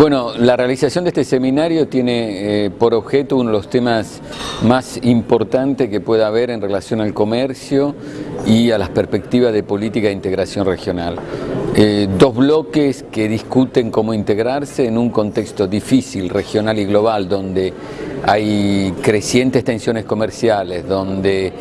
Bueno, la realización de este seminario tiene eh, por objeto uno de los temas más importantes que pueda haber en relación al comercio y a las perspectivas de política de integración regional. Eh, dos bloques que discuten cómo integrarse en un contexto difícil, regional y global, donde hay crecientes tensiones comerciales, donde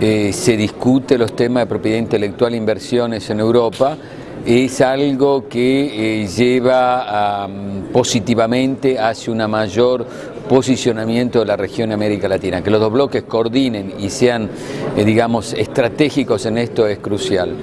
eh, se discute los temas de propiedad intelectual e inversiones en Europa, es algo que eh, lleva positivamente hacia una mayor posicionamiento de la región América Latina. Que los dos bloques coordinen y sean, eh, digamos, estratégicos en esto es crucial.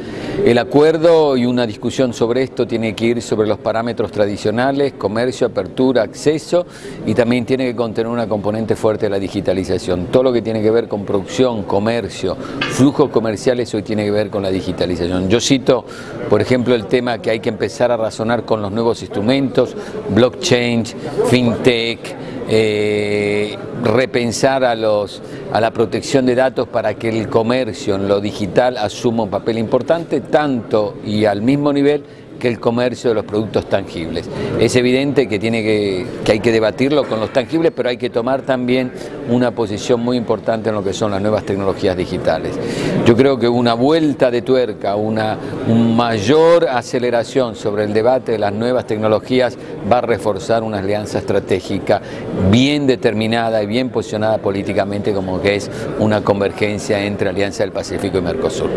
El acuerdo y una discusión sobre esto tiene que ir sobre los parámetros tradicionales, comercio, apertura, acceso y también tiene que contener una componente fuerte de la digitalización. Todo lo que tiene que ver con producción, comercio, flujos comerciales hoy tiene que ver con la digitalización. Yo cito, por ejemplo, el tema que hay que empezar a razonar con los nuevos instrumentos, blockchain, fintech, eh, repensar a, los, a la protección de datos para que el comercio en lo digital asuma un papel importante, tanto y al mismo nivel que el comercio de los productos tangibles. Es evidente que, tiene que, hay que debatirlo con los tangibles, pero hay que tomar también una posición muy importante en lo que son las nuevas tecnologías digitales. Yo creo que una vuelta de tuerca, una mayor aceleración sobre el debate de las nuevas tecnologías va a reforzar una alianza estratégica bien determinada y bien posicionada políticamente como que es una convergencia entre Alianza del Pacífico y Mercosur.